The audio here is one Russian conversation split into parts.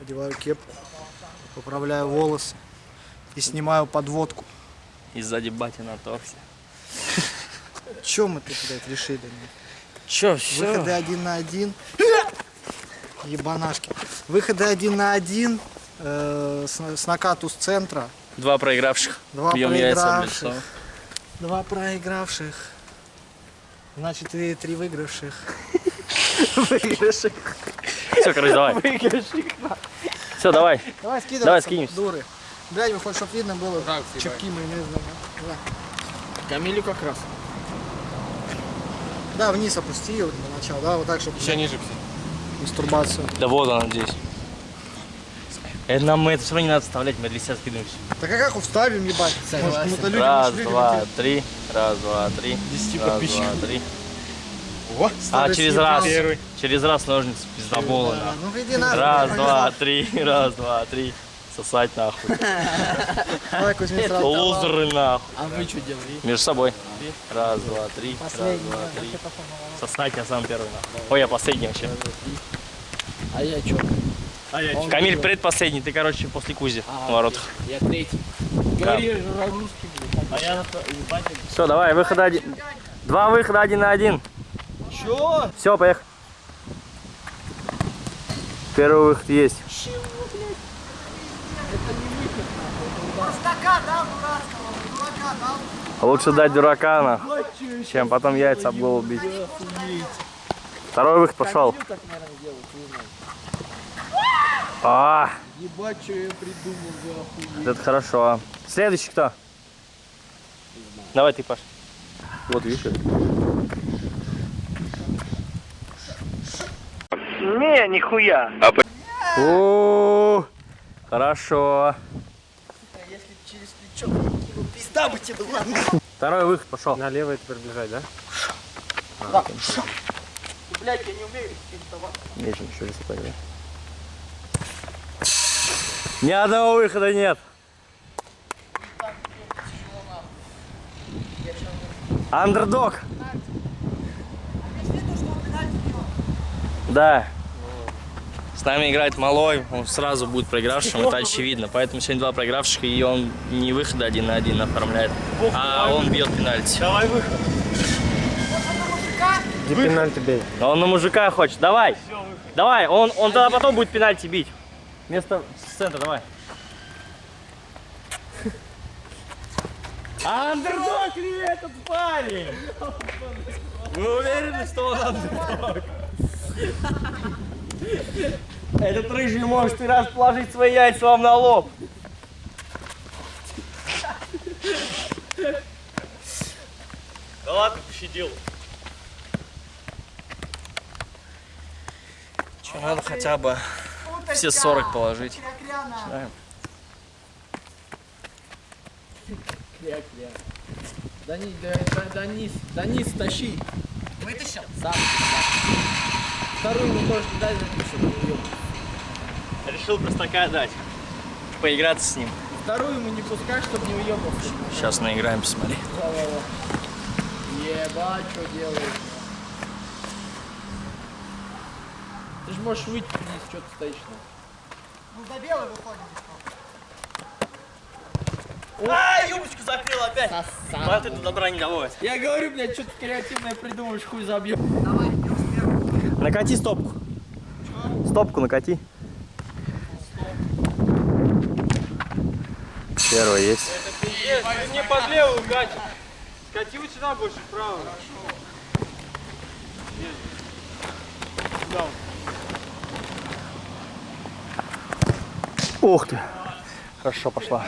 одеваю кепку, поправляю волосы и снимаю подводку. И сзади батя на торсе. Чем мы тут, блядь, решили? Чё, все? Выходы один на один. Ебанашки. Выходы один на один. э, с, с накату с центра. Два проигравших. Два Бьем яйца в проигравших. Два проигравших. Значит, и три выигравших. Выигравших. Все, короче, давай. Все, давай. Давай скидывай. Давай, скинемся. Дуры. Блядь, вы хоть чтоб видно было. Так, Чепки майонезные. Да. Камилю как раз. Да, вниз опусти его для начала. Да, вот так, чтобы Еще ниже все. мастурбацию. Да вот она здесь. Это нам мы это все равно не надо вставлять, мы для себя скидываемся. Так а как вставим, ебать? Может, кому-то люди Раз, два, три. Раз, два, три. 10 Раз, подписчиков. два, три. О, А, через раз. Первый. Через раз ножницы пиздобола. Да, нахуй. Ну иди нахуй. Раз, я два, три. Раз, два, три. Сосать нахуй. Давай, Кузьмин, сразу. Лузеры нахуй. А вы что делали? Между собой. Раз, два, три. Раз, Последний. два, да, три. на. Сосать я сам первый нахуй. Ой, я последний вообще. А я что? Камиль предпоследний, ты, короче, после Кузи А, в воротах. Я третий. Говори же русский, блядь. А я Все, давай, выхода один. Два выхода один на один. Чё? Все, поехали. Первый выход есть. Дурака. Лучше дать дурака, чем потом яйца об голову бить. Второй выход пошел. А, Ебать, что я придумал, за охуеть. это хорошо. Следующий кто? Давай ты, Паш. Вот видишь. Не, нихуя. О, хорошо. Если через плечо пизда бы тебе была. Второй выход пошел. Налево это приближать, да? Блядь, я не умею. Нечем еще раз понял. Ни одного выхода нет. Андердог. Да. Нами играет Малой, он сразу будет проигравшим, это очевидно. Поэтому сегодня два проигравших, и он не выход один на один оформляет, а он бьет пенальти. Где пенальти бей? А Он на мужика хочет. Давай. Давай. Он, он тогда потом будет пенальти бить. Вместо центра, давай. Андердог ли этот парень? Вы уверены, что он андердог? Этот рыжий может и раз положить свои яйца вам на лоб. Да ладно, пощадил. Че, надо хотя бы все 40 положить. Начинаем. Данис, да, да, Данис, Данис, тащи. Вытащил? Сам. Вторую ему тоже дай запишем. Решил простака дать. Поиграться с ним. Вторую ему не пускай, чтобы не уебался. Сейчас наиграемся, смотри. Ебать, что делаешь? Ты же можешь выйти вниз, что ты стоишь на. Ну до белой выходим. А, юбочку закрыл опять. Сосал. Это добра не доводит. Я говорю, блядь, что ты креативное придумаешь, хуй забьем. Давай. Накати стопку. Стопку накати. Первый есть. Не под левую катит. Скати вот сюда больше, вправо. Ух ты. Хорошо пошла.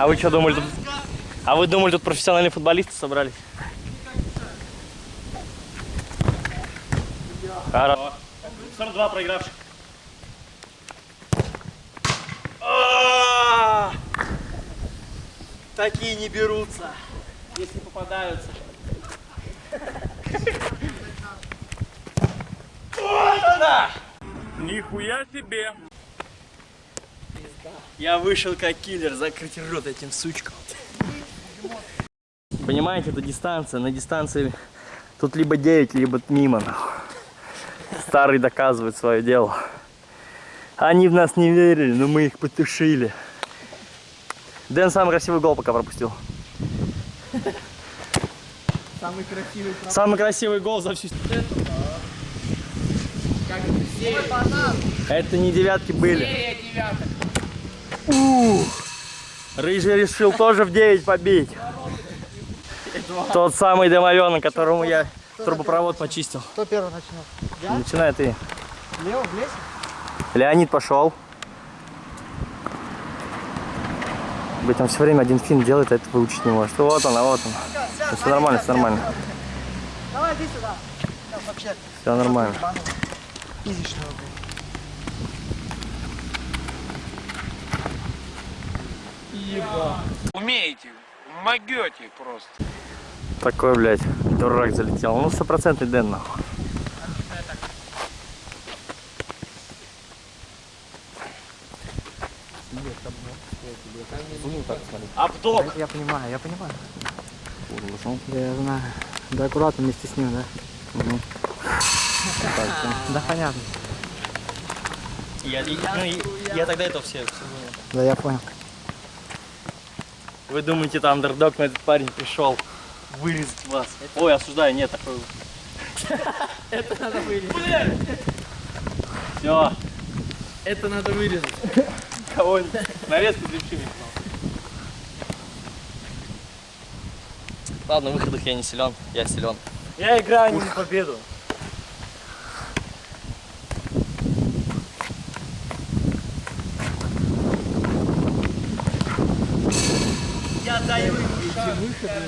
А вы что думали тут? А вы думали тут профессиональные футболисты собрались? Хорошо. 42 проигравших. А! Такие не берутся, если попадаются. Вот она! Нихуя себе. Я вышел как киллер, закрыть рот этим сучкам. Понимаете, это дистанция. На дистанции тут либо 9, либо мимо. Старый доказывает свое дело. Они в нас не верили, но мы их потушили. Дэн самый красивый гол пока пропустил. Самый красивый Самый красивый гол за всю... Это не девятки были. Серия девяток. Рыжий решил тоже в 9 побить. Тот самый домовенок, которому я трубопровод почистил. Кто первый начнет? Начинай ты. Лево, в лесе? Леонид пошел. Быть, он все время один фин делает, а это выучить не может. Вот он, а вот он. все нормально, все нормально. Давай, иди сюда. Все нормально. физичного, блин. Умеете, могете просто. Такой, блядь, дурак залетел. Ну, стопроцентный Дэн, нахуй. Обдок! Я понимаю, я понимаю. Я знаю. Да аккуратно вместе с ним, да? Да понятно. Я, я- ну, я- я тогда это все. Да я понял. Вы думаете, там андердог, но этот парень пришел вырезать вас. Ой, осуждаю, нет, такой. Это надо вырезать. Все, Это надо вырезать. кого-нибудь. Нарезку запиши. Ладно, в выходах я не силен, я силен. Я играю не на победу. Я даю Ладно.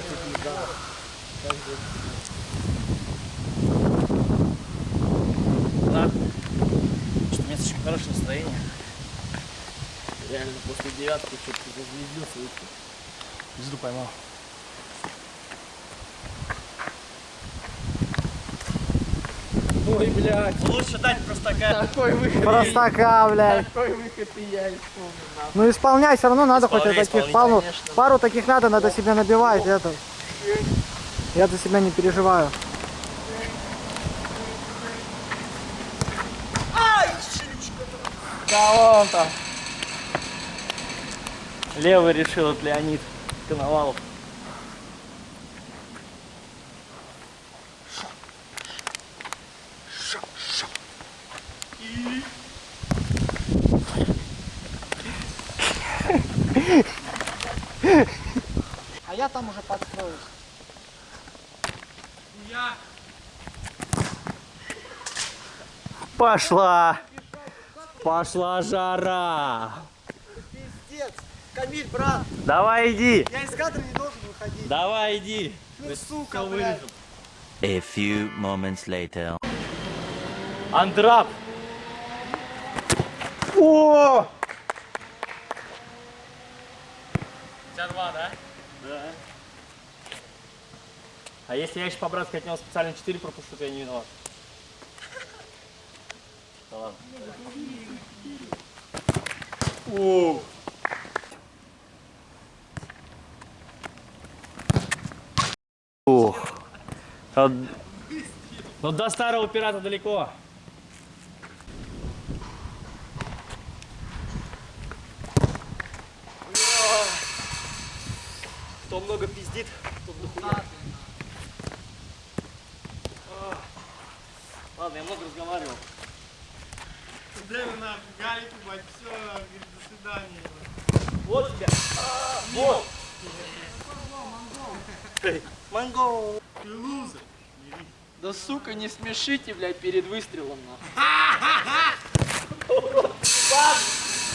Что у меня слишком хорошее настроение. Реально, после девятки что-то зазвездился. Звезду поймал. Ой, блядь. Лучше дать простака. Такой выход. Простака, блядь. Такой выход и я исполнил. Ну исполняй, все равно надо хоть Исполняй, таких. исполняй, Пару, конечно. пару таких надо, надо себя набивать. Это. Я за себя не переживаю. Да вон там. Левый решил от Леонид Коновалов. Уже подстроюсь. Пошла. Пошла жара. Пиздец. Камиль, брат, Давай иди. я из кадра не должен выходить. Давай иди. Ну, сука, блядь. A few moments later. Андрап. О! Тебя два, да? Да. А если я еще по-братски от него специально 4 пропущу, то я не виноват. Да ладно. О! Ух. А- Ну до старого пирата далеко. Кто много пиздит, тот дохуя. А. Ладно, я много разговаривал. Дай нахуй, Галик, ебать, все, говорит, до свидания. Вот тебя. А, вот. Монгол. Ты лузер. Да сука, не смешите, блядь, перед выстрелом нахуй.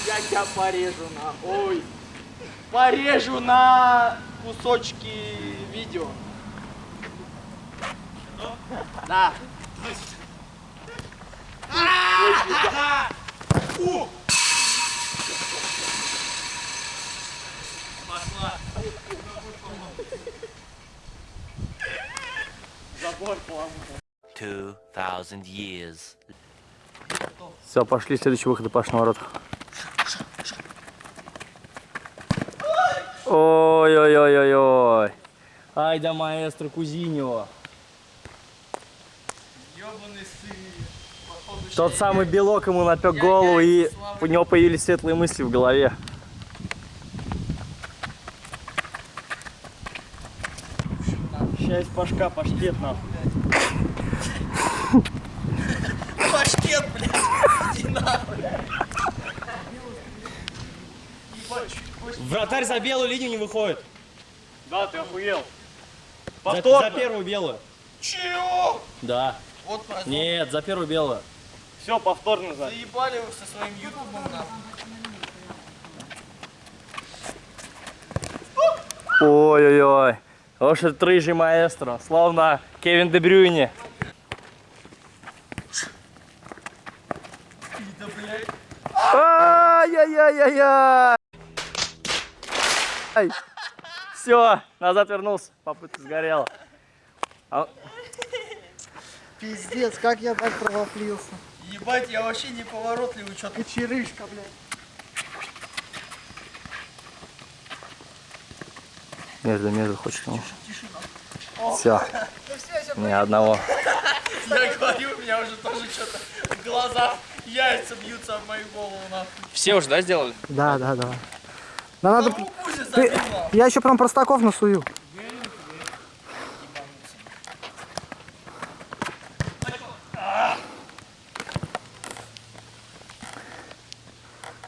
Я тебя порежу на. Ой. Порежу на кусочки видео. Да. Two thousand years. Все, пошли, следующий выход и Паш на ворот. Ой-ой-ой-ой-ой. Ай да маэстро Кузиньо. Ёбаный сын. Тот самый белок ему напек голову, и у него появились светлые мысли в голове. Часть пашка, паштет нахуй. Паштет, блядь. Иди нахуй. Вратарь за белую линию не выходит. Да, ты охуел. За, за первую белую. Чего? Да. Вот. Нет, за первую белую. Все, повторно за. Заебали вы со своим ютубом нахуй. Ой-ой-ой. Ось этот рыжий маэстро, словно Кевин Де Брюйне. Ай-яй-яй-яй-яй. Все, назад вернулся, попытка сгорела. А- Пиздец, как я так провафлился. Ебать, я вообще неповоротливый, что ты. Кочерышка, блядь. Между, между хочешь. Все. Ни одного. Я говорю, у меня уже тоже что-то в глазах яйца бьются об мою голову нахуй. Все уже, да, сделали? Да, да, да. Надо... Же Ты... Я еще прям простаков насую.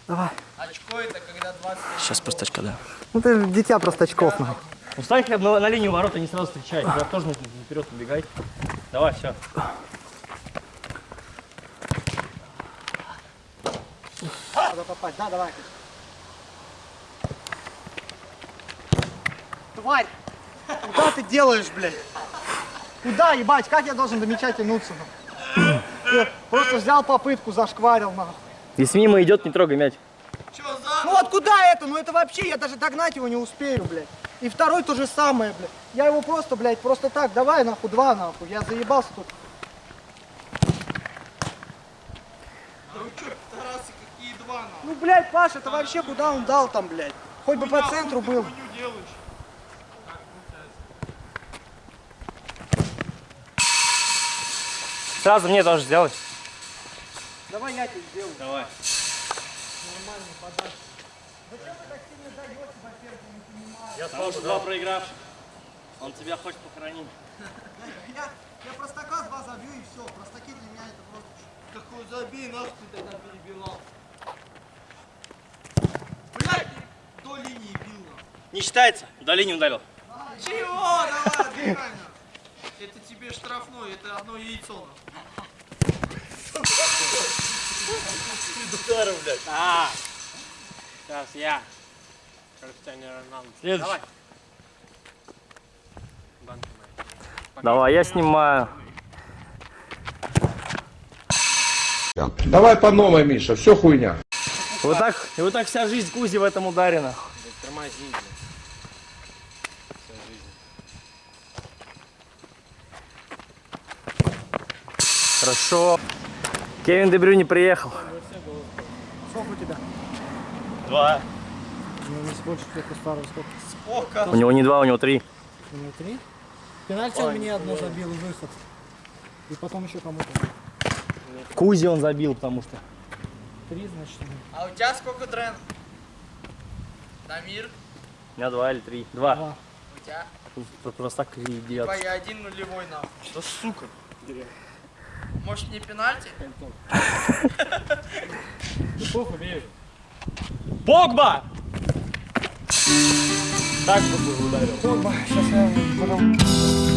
Давай. Очко это когда 20 Сейчас просто очка, да. Ну ты дитя простачков, нахуй. Ну стань хотя бы на, на линию ворота, не сразу встречай. Я тоже вперед убегай. Давай, все. Надо попасть, да, давай. Тварь! Куда ты делаешь, блядь? Куда, ебать, как я должен до мяча тянуться? просто взял попытку, зашкварил, нахуй. Если мимо идет, не трогай мяч. Что за? Ну вот куда это? Ну это вообще, я даже догнать его не успею, блядь. И второй то же самое, блядь. Я его просто, блядь, просто так, давай нахуй, два нахуй. Я заебался тут. Да вы что, Тарасы, какие два нахуй? Ну, блядь, Паша, это вообще куда он дал там, блядь? Хоть бы по центру был. Сразу мне тоже сделай. Давай я тебе сделаю. Давай. Я сказал, что два проигравших. Он тебя хочет похоронить. Я, я простака два забью и все. Простаки для меня это просто... Какой забей, нахуй ты тогда перебивал. Блядь, до линии бил. Не считается. До линии ударил. Чего? Давай, нахуй. Это тебе штрафной, это одно яйцо нахуй. А, сейчас я. Криштиану Роналду. Следующий. Давай. Банка моя. Давай, я снимаю. Давай по новой, Миша, все хуйня. Вот так, и вот так вся жизнь Кузи в этом ударе, нахуй. Тормози, блядь. Вся жизнь. Хорошо. Кевин Де Брюйне приехал. Сколько у тебя? Два. Ну, не больше тех старого сколько? Сколько? У него не два, у него три. У него три? Пенальти он мне одно забил, выход. И потом еще кому-то. Кузи он забил, потому что. Три, значит. А у тебя сколько дрен? Дамир, У меня два или три. Два. Два. у тебя? Просто так и идет. Типа я один нулевой нахуй. Что сука? Может не пенальти? Погба! Так бы ударил. Сейчас я.